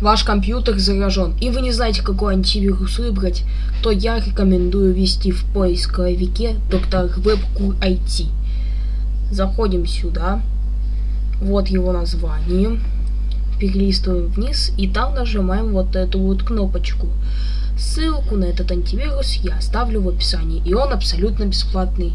ваш компьютер заражен, и вы не знаете, какой антивирус выбрать, то я рекомендую ввести в поисковике доктор Webcure IT. Заходим сюда. Вот его название. Перелистываем вниз и там нажимаем вот эту вот кнопочку. Ссылку на этот антивирус я оставлю в описании, и он абсолютно бесплатный.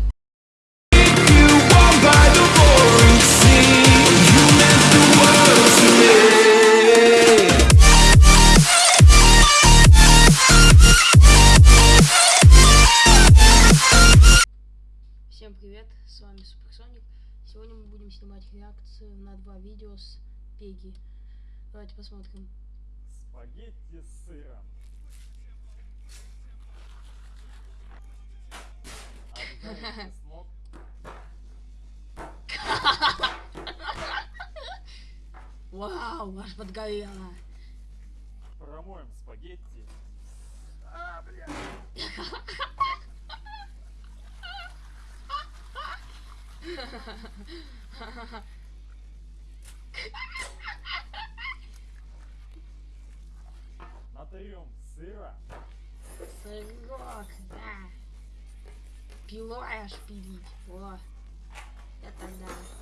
Привет, с вами Суперсоник. Сегодня мы будем снимать реакцию на два видео с Пеги. Давайте посмотрим. Спагетти с сыром. Смог? Вау, аж подгорело. Промоем спагетти. А, бля. Натрем сыра. Сырок, да. Пилой аж пилить. О, это да.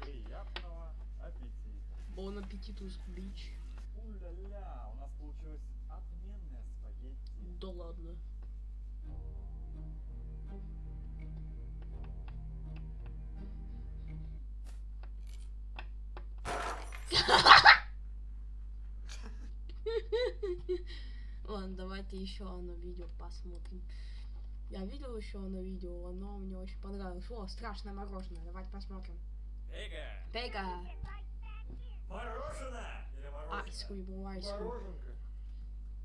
Приятного аппетита. Бон аппетитус бич. У-ля-ля, у нас получилось отменное спагетти. Да ладно. Ладно, давайте еще одно видео посмотрим. Я видел еще одно видео, оно мне очень понравилось. О, страшное мороженое. Давайте посмотрим. Эга, Пейка! мороженое или мороженое? Айскрим, айскрим. Мороженка.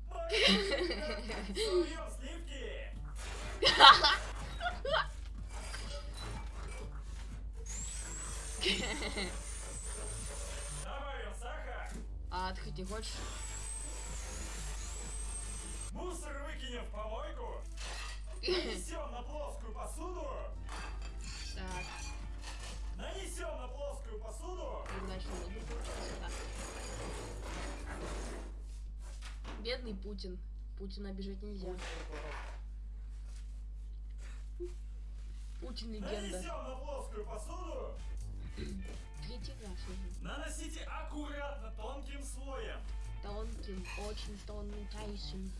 Мороженка. Суем сливки. Добавим сахар. А ты хоть не хочешь? Мусор. Нанесем на плоскую посуду. Так, Нанесем на плоскую посуду. Бедный Путин. Путина обижать нельзя. Путин легенда. Нанесем на плоскую посуду. Третий раз уже. Наносите аккуратно тонким слоем. Тонким, очень тонким.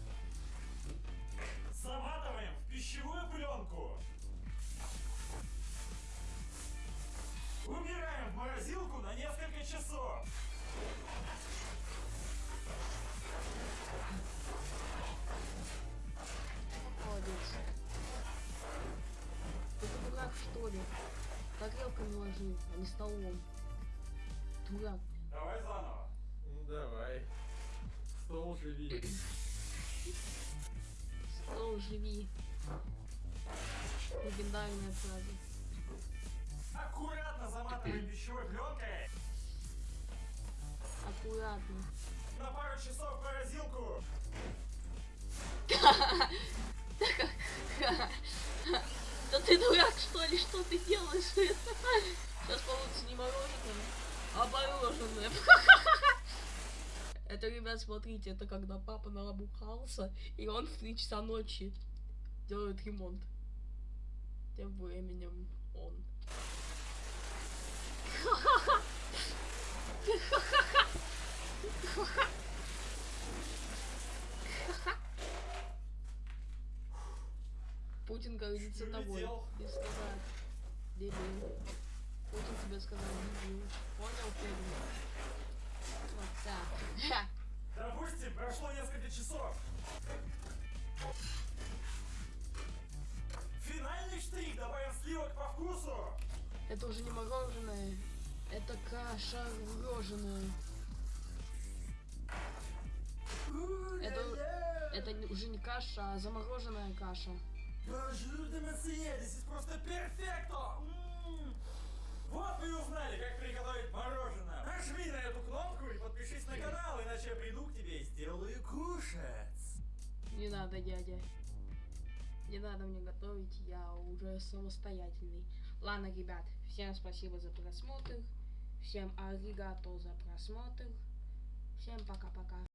Ложи, а не столом. Дурак. Давай заново. Ну давай. Стол живи. Стол живи. Легендарная фраза. Аккуратно заматываем пищевой пленкой. Аккуратно. На пару часов в морозилку. Да ты дурак, что ли? Что ты делаешь? Сейчас получится не мороженое, а мороженое. Это, ребят, смотрите, это когда папа набухался, и он в 3 часа ночи делает ремонт. Тем временем он. Путин гордится тобой. Без сказать. Дебил. Тебе сказал дебил. Понял, Пегин? Вот так. Допустим, прошло несколько часов. Финальный штрих. Добавим сливок по вкусу. Это уже не мороженое. Это каша мороженая. Это, это не- уже не каша, а замороженная каша. Monsieur, this is просто перфекто! Вот вы и узнали, как приготовить мороженое. Нажми на эту кнопку и подпишись на канал, иначе я приду к тебе и сделаю кушать. Не надо, дядя. Не надо мне готовить, я уже самостоятельный. Ладно, ребят, всем спасибо за просмотр. Всем аригато за просмотр. Всем пока-пока.